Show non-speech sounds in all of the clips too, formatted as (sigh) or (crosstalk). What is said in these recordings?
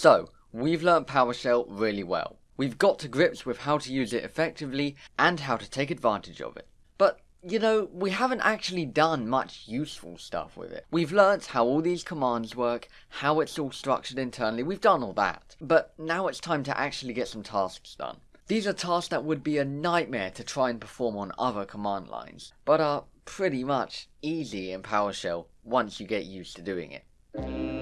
So, we've learnt PowerShell really well. We've got to grips with how to use it effectively and how to take advantage of it. But, you know, we haven't actually done much useful stuff with it. We've learnt how all these commands work, how it's all structured internally, we've done all that. But now it's time to actually get some tasks done. These are tasks that would be a nightmare to try and perform on other command lines, but are pretty much easy in PowerShell once you get used to doing it.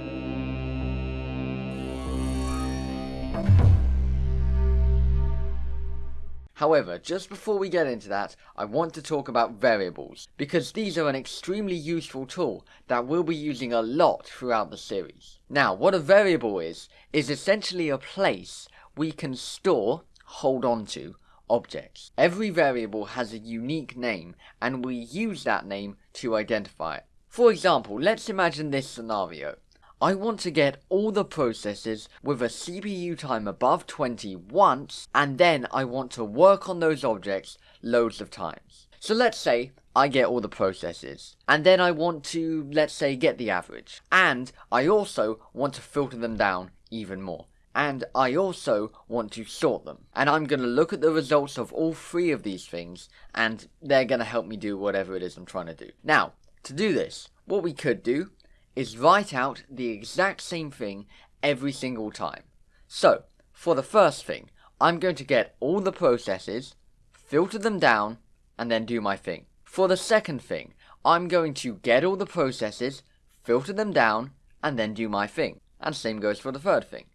However, just before we get into that, I want to talk about variables, because these are an extremely useful tool that we'll be using a lot throughout the series. Now, what a variable is, is essentially a place we can store, hold on to, objects. Every variable has a unique name, and we use that name to identify it. For example, let's imagine this scenario. I want to get all the processes with a CPU time above 20 once, and then I want to work on those objects loads of times. So let's say I get all the processes, and then I want to, let's say, get the average. And I also want to filter them down even more. And I also want to sort them. And I'm going to look at the results of all three of these things, and they're going to help me do whatever it is I'm trying to do. Now, to do this, what we could do is write out the exact same thing every single time. So, for the first thing, I'm going to get all the processes, filter them down, and then do my thing. For the second thing, I'm going to get all the processes, filter them down, and then do my thing. And same goes for the third thing.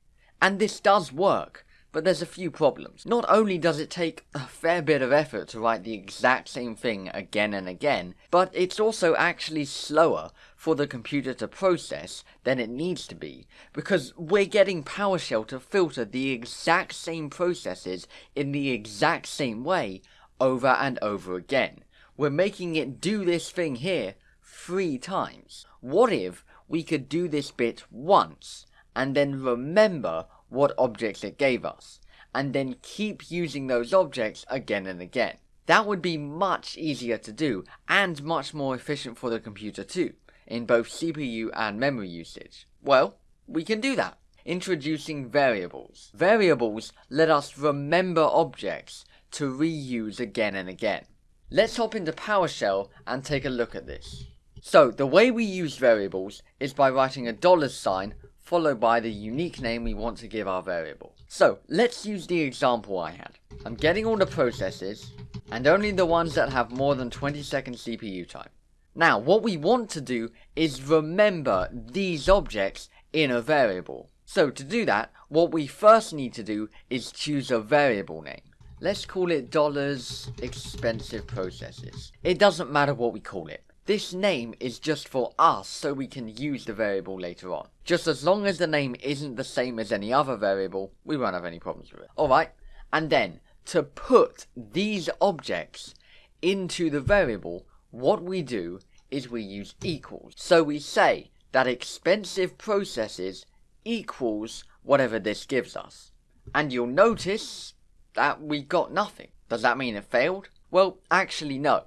And this does work, but there's a few problems. Not only does it take a fair bit of effort to write the exact same thing again and again, but it's also actually slower for the computer to process than it needs to be, because we're getting PowerShell to filter the exact same processes in the exact same way over and over again. We're making it do this thing here three times. What if we could do this bit once, and then remember what objects it gave us, and then keep using those objects again and again. That would be much easier to do, and much more efficient for the computer too, in both CPU and memory usage. Well, we can do that. Introducing variables. Variables let us remember objects to reuse again and again. Let's hop into PowerShell and take a look at this. So, the way we use variables is by writing a dollar sign followed by the unique name we want to give our variable. So, let's use the example I had. I'm getting all the processes, and only the ones that have more than 20 seconds CPU time. Now, what we want to do is remember these objects in a variable. So to do that, what we first need to do is choose a variable name. Let's call it dollars expensive processes. It doesn't matter what we call it. This name is just for us so we can use the variable later on. Just as long as the name isn't the same as any other variable, we won't have any problems with it. Alright, and then to put these objects into the variable, what we do is we use equals. So we say that expensive processes equals whatever this gives us. And you'll notice that we got nothing. Does that mean it failed? Well, actually no.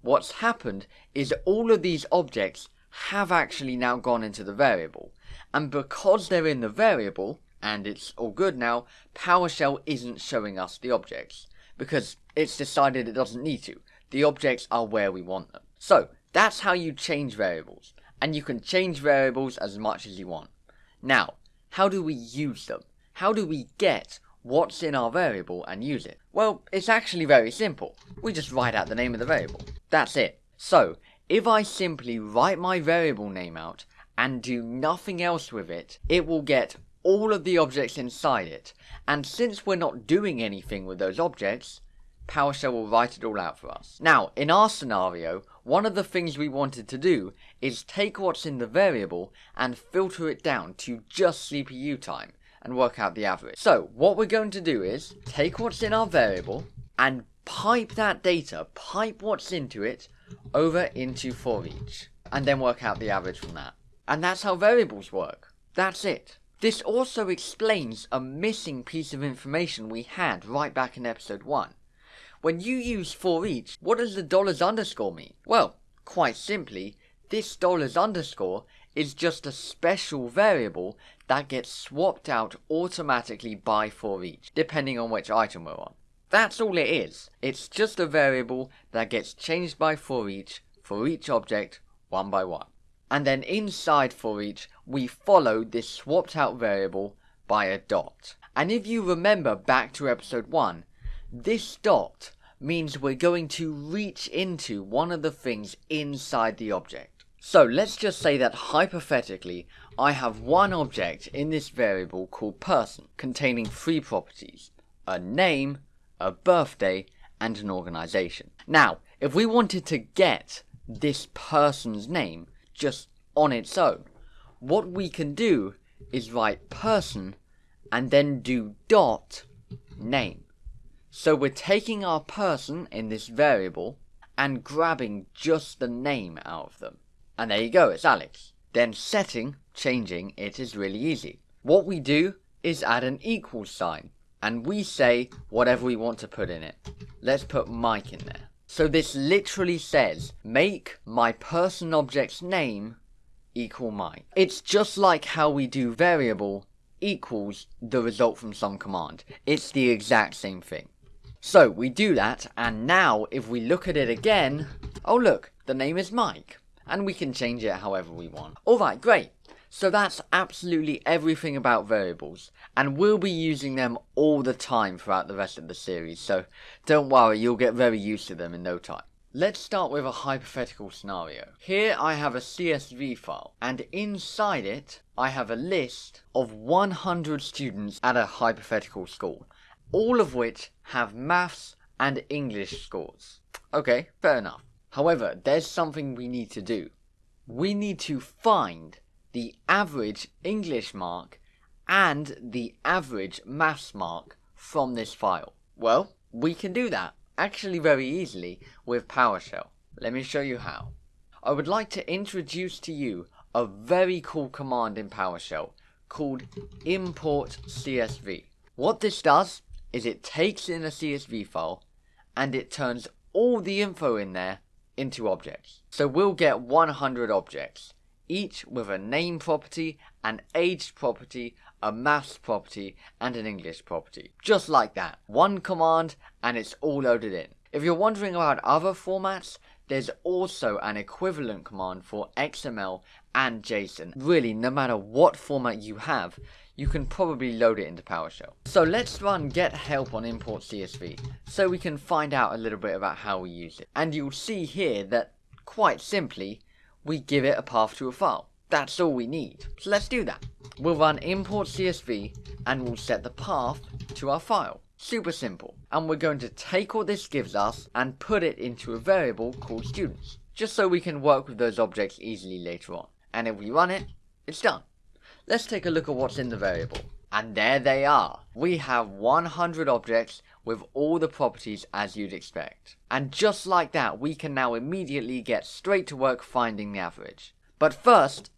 What's happened is all of these objects have actually now gone into the variable. And because they're in the variable, and it's all good now, PowerShell isn't showing us the objects. Because it's decided it doesn't need to. The objects are where we want them. So, that's how you change variables. And you can change variables as much as you want. Now, how do we use them? How do we get what's in our variable and use it? Well, it's actually very simple. We just write out the name of the variable. That's it. So, if I simply write my variable name out and do nothing else with it, it will get all of the objects inside it. And since we're not doing anything with those objects, PowerShell will write it all out for us. Now, in our scenario, one of the things we wanted to do is take what's in the variable and filter it down to just CPU time and work out the average. So, what we're going to do is take what's in our variable and pipe that data, pipe what's into it, over into for each, and then work out the average from that. And that's how variables work. That's it. This also explains a missing piece of information we had right back in episode 1. When you use for each, what does the dollars underscore mean? Well, quite simply, this dollars underscore is just a special variable that gets swapped out automatically by for each, depending on which item we're on. That's all it is. It's just a variable that gets changed by for each for each object one by one. And then inside for each, we follow this swapped out variable by a dot. And if you remember back to episode 1, this dot means we're going to reach into one of the things inside the object. So let's just say that hypothetically, I have one object in this variable called person, containing three properties, a name, a birthday, and an organization. Now, if we wanted to get this person's name just on its own, what we can do is write person and then do dot name. So we're taking our person in this variable and grabbing just the name out of them. And there you go, it's Alex. Then setting, changing it is really easy. What we do is add an equal sign and we say whatever we want to put in it. Let's put Mike in there. So this literally says make my person object's name equal Mike. It's just like how we do variable equals the result from some command. It's the exact same thing. So we do that, and now if we look at it again, oh look, the name is Mike, and we can change it however we want. Alright, great. So that's absolutely everything about variables, and we'll be using them all the time throughout the rest of the series, so don't worry, you'll get very used to them in no time. Let's start with a hypothetical scenario. Here I have a CSV file, and inside it, I have a list of 100 students at a hypothetical school, all of which have maths and English scores. Okay, fair enough. However, there's something we need to do. We need to find the average English mark and the average maths mark from this file. Well, we can do that actually very easily with PowerShell. Let me show you how. I would like to introduce to you a very cool command in PowerShell called import CSV. What this does is it takes in a CSV file and it turns all the info in there into objects. So we'll get 100 objects, each with a name property, an age property, a maths property, and an English property. Just like that. One command and it's all loaded in. If you're wondering about other formats, there's also an equivalent command for XML and JSON. Really, no matter what format you have, you can probably load it into PowerShell. So let's run get help on import CSV, so we can find out a little bit about how we use it. And you'll see here that, quite simply, we give it a path to a file. That's all we need. So let's do that. We'll run import CSV and we'll set the path to our file. Super simple. And we're going to take what this gives us and put it into a variable called students. Just so we can work with those objects easily later on. And if we run it, it's done. Let's take a look at what's in the variable. And there they are. We have 100 objects with all the properties as you'd expect. And just like that, we can now immediately get straight to work finding the average. But first,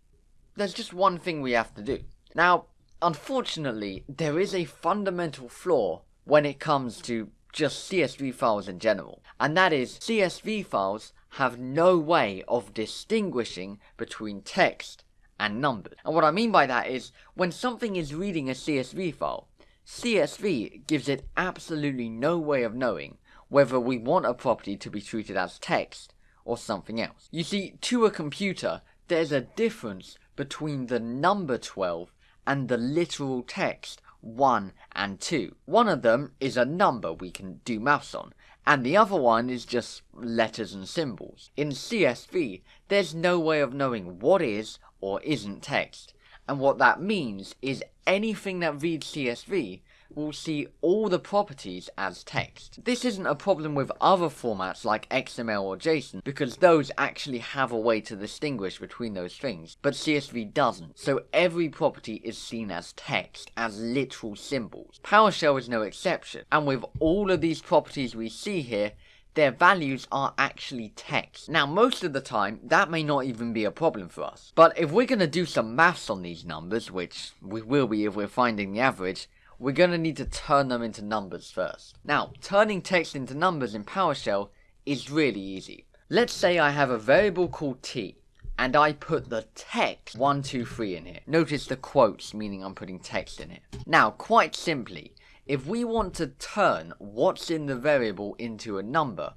there's just one thing we have to do. Now, unfortunately, there is a fundamental flaw when it comes to just CSV files in general, and that is CSV files have no way of distinguishing between text and numbers. And what I mean by that is, when something is reading a CSV file, CSV gives it absolutely no way of knowing whether we want a property to be treated as text or something else. You see, to a computer, there's a difference between the number 12 and the literal text 1 and 2. One of them is a number we can do maths on, and the other one is just letters and symbols. In CSV, there's no way of knowing what is or isn't text, and what that means is anything that reads CSV will see all the properties as text. This isn't a problem with other formats like XML or JSON, because those actually have a way to distinguish between those things, but CSV doesn't, so every property is seen as text, as literal symbols. PowerShell is no exception, and with all of these properties we see here, their values are actually text. Now, most of the time, that may not even be a problem for us. But if we're going to do some maths on these numbers, which we will be if we're finding the average, we're going to need to turn them into numbers first. Now, turning text into numbers in PowerShell is really easy. Let's say I have a variable called t, and I put the text 123 in here. Notice the quotes, meaning I'm putting text in here. Now, quite simply, if we want to turn what's in the variable into a number,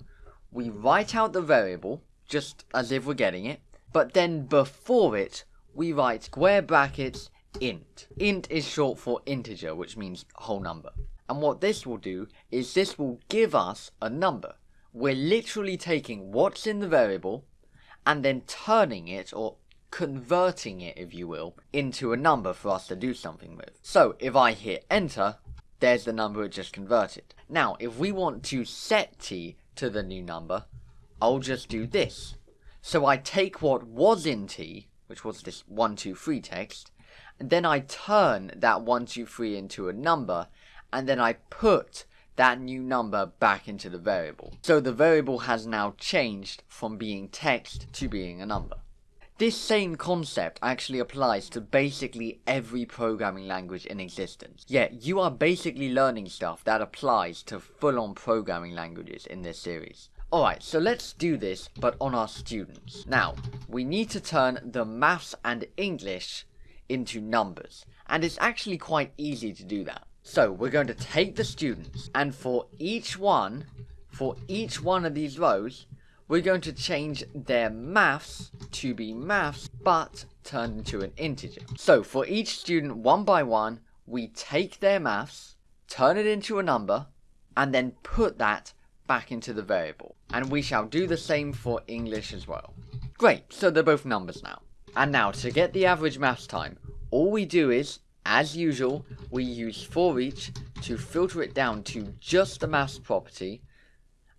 we write out the variable, just as if we're getting it, but then before it, we write square brackets int. Int is short for integer, which means whole number. And what this will do is this will give us a number. We're literally taking what's in the variable and then turning it, or converting it, if you will, into a number for us to do something with. So if I hit enter, there's the number it just converted. Now, if we want to set t to the new number, I'll just do this. So I take what was in t, which was this 123 text, then I turn that 123 into a number, and then I put that new number back into the variable. So the variable has now changed from being text to being a number. This same concept actually applies to basically every programming language in existence. Yet, you are basically learning stuff that applies to full-on programming languages in this series. Alright, so let's do this, but on our students. Now, we need to turn the maths and English into numbers, and it's actually quite easy to do that. So, we're going to take the students, and for each one, for each one of these rows, we're going to change their maths to be maths, but turned into an integer. So for each student, one by one, we take their maths, turn it into a number, and then put that back into the variable. And we shall do the same for English as well. Great, so they're both numbers now. And now, to get the average maths time, all we do is, as usual, we use for each to filter it down to just the maths property,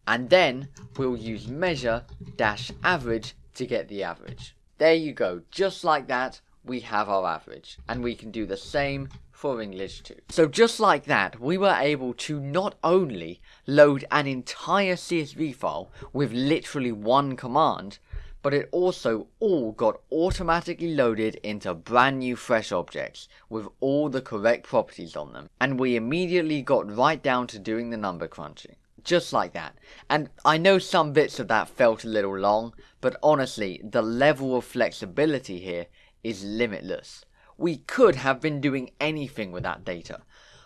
and then we'll use measure dash average to get the average. There you go, just like that, we have our average. And we can do the same for English too. So just like that, we were able to not only load an entire CSV file with literally one command, but it also all got automatically loaded into brand new fresh objects with all the correct properties on them. And we immediately got right down to doing the number crunching just like that. And I know some bits of that felt a little long, but honestly, the level of flexibility here is limitless. We could have been doing anything with that data.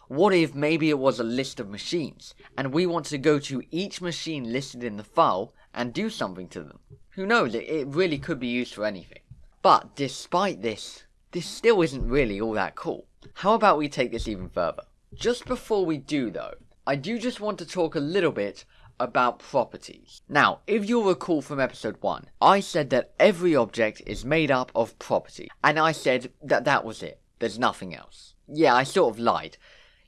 What if maybe it was a list of machines, and we want to go to each machine listed in the file and do something to them? Who knows, it really could be used for anything. But despite this, this still isn't really all that cool. How about we take this even further? Just before we do though, I do just want to talk a little bit about properties. Now, if you'll recall from episode 1, I said that every object is made up of property, and I said that that was it. There's nothing else. Yeah, I sort of lied.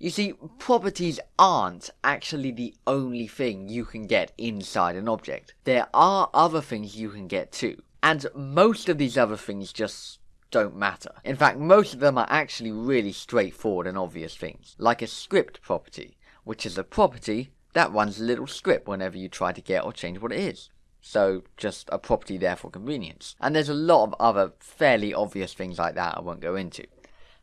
You see, properties aren't actually the only thing you can get inside an object. There are other things you can get too. And most of these other things just don't matter. In fact, most of them are actually really straightforward and obvious things, like a script property which is a property that runs a little script whenever you try to get or change what it is. So, just a property there for convenience. And there's a lot of other fairly obvious things like that I won't go into.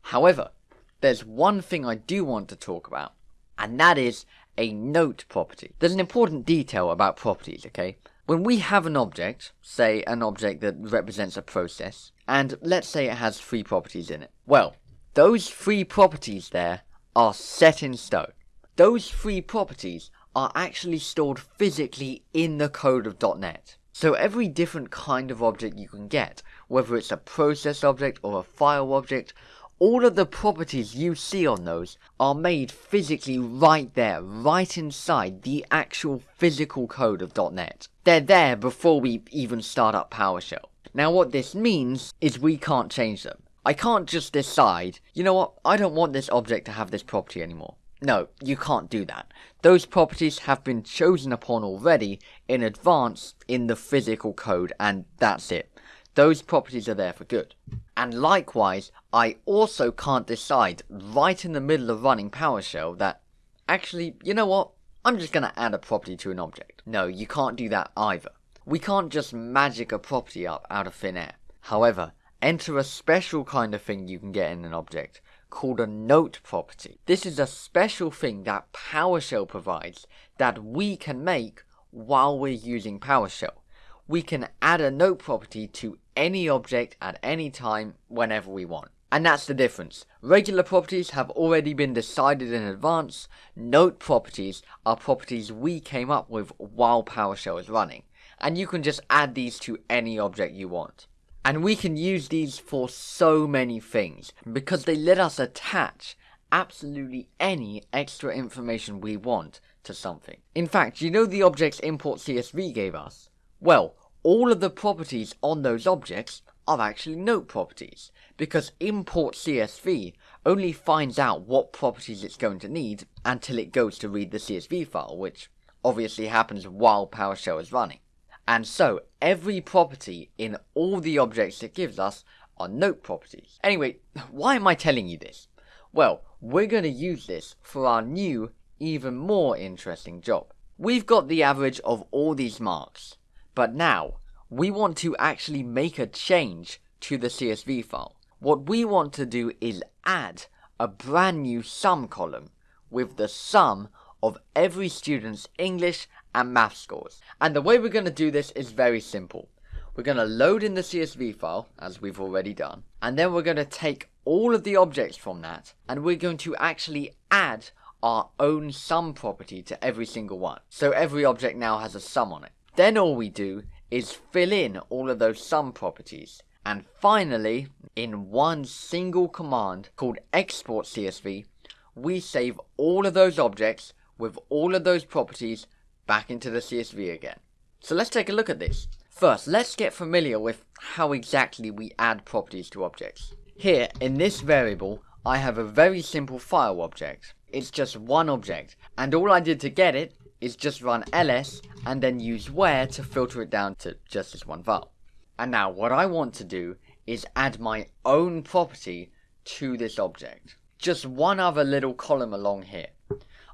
However, there's one thing I do want to talk about, and that is a note property. There's an important detail about properties, okay? When we have an object, say an object that represents a process, and let's say it has three properties in it. Well, those three properties there are set in stone those three properties are actually stored physically in the code of .NET. So every different kind of object you can get, whether it's a process object or a file object, all of the properties you see on those are made physically right there, right inside the actual physical code of .NET. They're there before we even start up PowerShell. Now what this means is we can't change them. I can't just decide, you know what, I don't want this object to have this property anymore. No, you can't do that. Those properties have been chosen upon already in advance in the physical code, and that's it. Those properties are there for good. And likewise, I also can't decide right in the middle of running PowerShell that, actually, you know what, I'm just going to add a property to an object. No, you can't do that either. We can't just magic a property up out of thin air. However, enter a special kind of thing you can get in an object, called a note property. This is a special thing that PowerShell provides that we can make while we're using PowerShell. We can add a note property to any object at any time whenever we want. And that's the difference. Regular properties have already been decided in advance. Note properties are properties we came up with while PowerShell is running. And you can just add these to any object you want. And we can use these for so many things because they let us attach absolutely any extra information we want to something. In fact, you know the objects import CSV gave us? Well, all of the properties on those objects are actually note properties, because import CSV only finds out what properties it's going to need until it goes to read the CSV file, which obviously happens while PowerShell is running. And so, every property in all the objects it gives us are note properties. Anyway, (laughs) why am I telling you this? Well, we're going to use this for our new, even more interesting job. We've got the average of all these marks, but now we want to actually make a change to the CSV file. What we want to do is add a brand new sum column with the sum of every student's English and math scores. And the way we're going to do this is very simple. We're going to load in the CSV file, as we've already done, and then we're going to take all of the objects from that, and we're going to actually add our own sum property to every single one. So every object now has a sum on it. Then all we do is fill in all of those sum properties. And finally, in one single command called export CSV, we save all of those objects with all of those properties back into the CSV again. So let's take a look at this. First, let's get familiar with how exactly we add properties to objects. Here, in this variable, I have a very simple file object. It's just one object, and all I did to get it is just run ls and then use where to filter it down to just this one file. And now what I want to do is add my own property to this object. Just one other little column along here.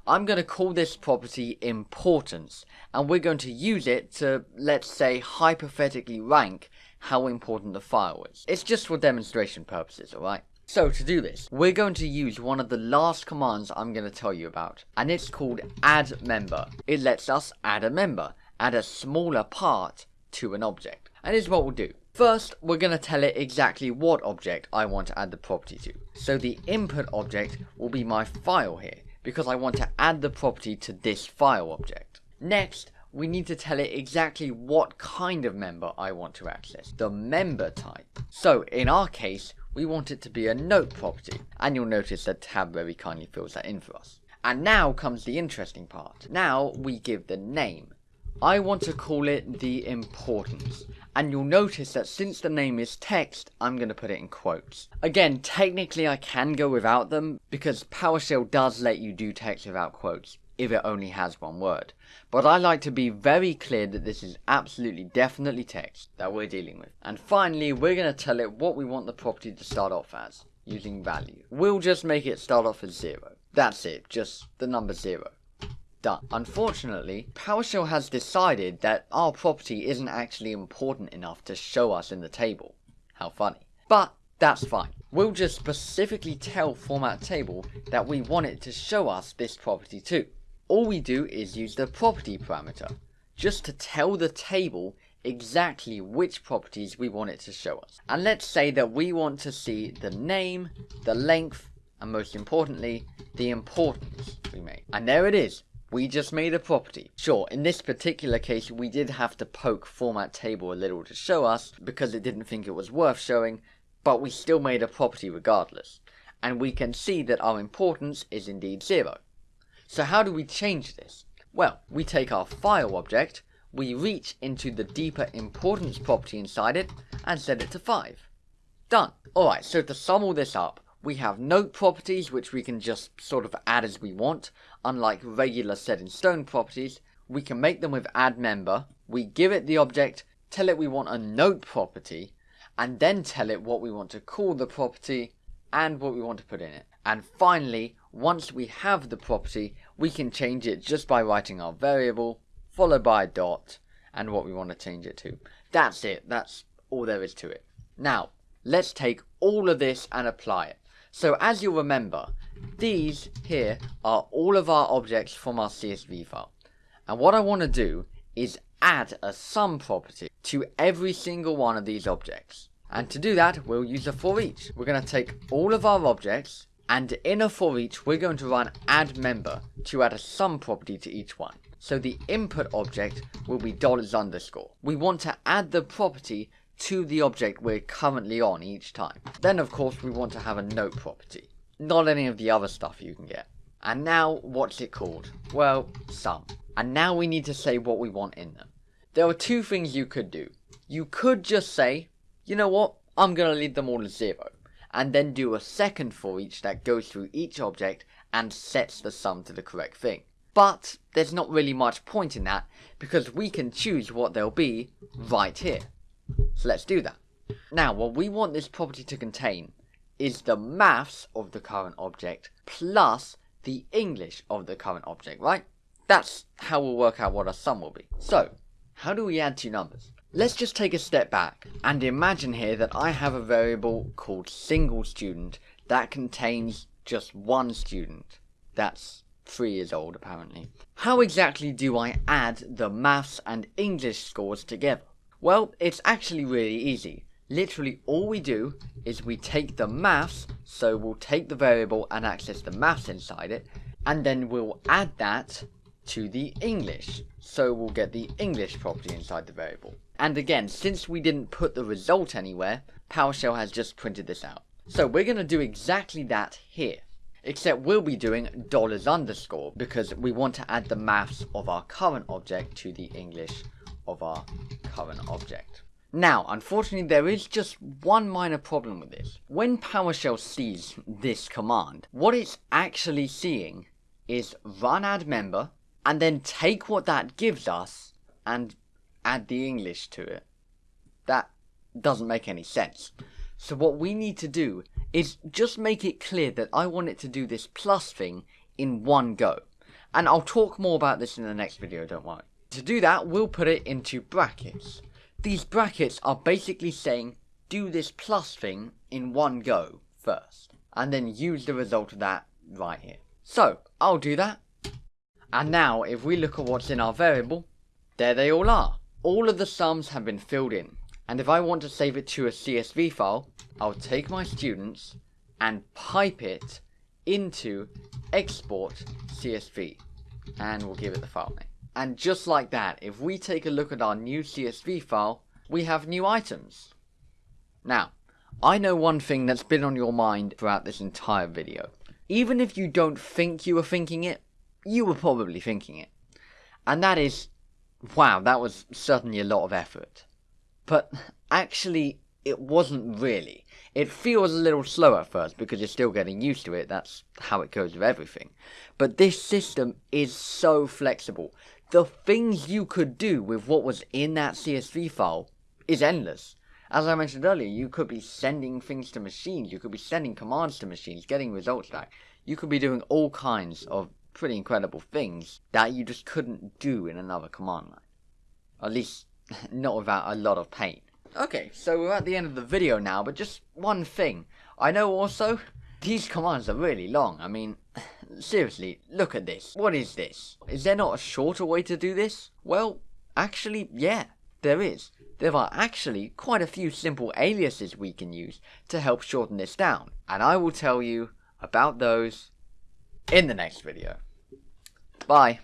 I'm going to call this property importance and we're going to use it to, let's say, hypothetically rank how important the file is. It's just for demonstration purposes, alright? So to do this, we're going to use one of the last commands I'm going to tell you about, and it's called add member. It lets us add a member, add a smaller part to an object. And here's what we'll do. First, we're going to tell it exactly what object I want to add the property to. So the input object will be my file here, because I want to add the property to this file object. Next, we need to tell it exactly what kind of member I want to access, the member type. So in our case, we want it to be a note property, and you'll notice that tab very kindly fills that in for us. And now comes the interesting part. Now we give the name. I want to call it the importance. And you'll notice that since the name is text, I'm going to put it in quotes. Again, technically I can go without them, because PowerShell does let you do text without quotes if it only has one word. But I like to be very clear that this is absolutely definitely text that we're dealing with. And finally, we're going to tell it what we want the property to start off as, using value. We'll just make it start off as 0. That's it, just the number 0. Done. Unfortunately, PowerShell has decided that our property isn't actually important enough to show us in the table. How funny. But that's fine. We'll just specifically tell format table that we want it to show us this property too all we do is use the property parameter, just to tell the table exactly which properties we want it to show us. And let's say that we want to see the name, the length, and most importantly, the importance we made. And there it is. We just made a property. Sure, in this particular case, we did have to poke format table a little to show us because it didn't think it was worth showing, but we still made a property regardless. And we can see that our importance is indeed zero. So how do we change this? Well, we take our file object, we reach into the deeper importance property inside it, and set it to 5. Done. Alright, so to sum all this up, we have note properties which we can just sort of add as we want, unlike regular set in stone properties. We can make them with add member, we give it the object, tell it we want a note property, and then tell it what we want to call the property, and what we want to put in it. And finally, once we have the property, we can change it just by writing our variable, followed by a dot, and what we want to change it to. That's it. That's all there is to it. Now, let's take all of this and apply it. So as you'll remember, these here are all of our objects from our CSV file. And what I want to do is add a sum property to every single one of these objects. And to do that, we'll use a for each. We're going to take all of our objects, and in a for each, we're going to run add member to add a sum property to each one. So the input object will be dollars underscore. We want to add the property to the object we're currently on each time. Then of course we want to have a note property. Not any of the other stuff you can get. And now, what's it called? Well, sum. And now we need to say what we want in them. There are two things you could do. You could just say, you know what, I'm going to leave them all as zero. And then do a second for each that goes through each object and sets the sum to the correct thing. But there's not really much point in that because we can choose what they'll be right here. So let's do that. Now, what we want this property to contain is the maths of the current object plus the English of the current object, right? That's how we'll work out what our sum will be. So, how do we add two numbers? Let's just take a step back and imagine here that I have a variable called single student that contains just one student. That's three years old apparently. How exactly do I add the maths and English scores together? Well, it's actually really easy. Literally all we do is we take the maths, so we'll take the variable and access the maths inside it, and then we'll add that to the English. So we'll get the English property inside the variable. And again, since we didn't put the result anywhere, PowerShell has just printed this out. So we're going to do exactly that here. Except we'll be doing dollars underscore because we want to add the maths of our current object to the English of our current object. Now, unfortunately, there is just one minor problem with this. When PowerShell sees this command, what it's actually seeing is run add member, and then take what that gives us and add the English to it. That doesn't make any sense. So what we need to do is just make it clear that I want it to do this plus thing in one go. And I'll talk more about this in the next video, don't worry. To do that, we'll put it into brackets. These brackets are basically saying, do this plus thing in one go first, and then use the result of that right here. So, I'll do that. And now, if we look at what's in our variable, there they all are. All of the sums have been filled in. And if I want to save it to a CSV file, I'll take my students and pipe it into export CSV. And we'll give it the file name. And just like that, if we take a look at our new CSV file, we have new items. Now, I know one thing that's been on your mind throughout this entire video. Even if you don't think you were thinking it, you were probably thinking it. And that is, wow, that was certainly a lot of effort. But actually, it wasn't really. It feels a little slow at first because you're still getting used to it, that's how it goes with everything. But this system is so flexible the things you could do with what was in that CSV file is endless. As I mentioned earlier, you could be sending things to machines, you could be sending commands to machines, getting results back. You could be doing all kinds of pretty incredible things that you just couldn't do in another command line. At least, (laughs) not without a lot of pain. Okay, so we're at the end of the video now, but just one thing. I know also, these commands are really long. I mean, (laughs) seriously, look at this. What is this? Is there not a shorter way to do this? Well, actually, yeah, there is. There are actually quite a few simple aliases we can use to help shorten this down. And I will tell you about those in the next video. Bye.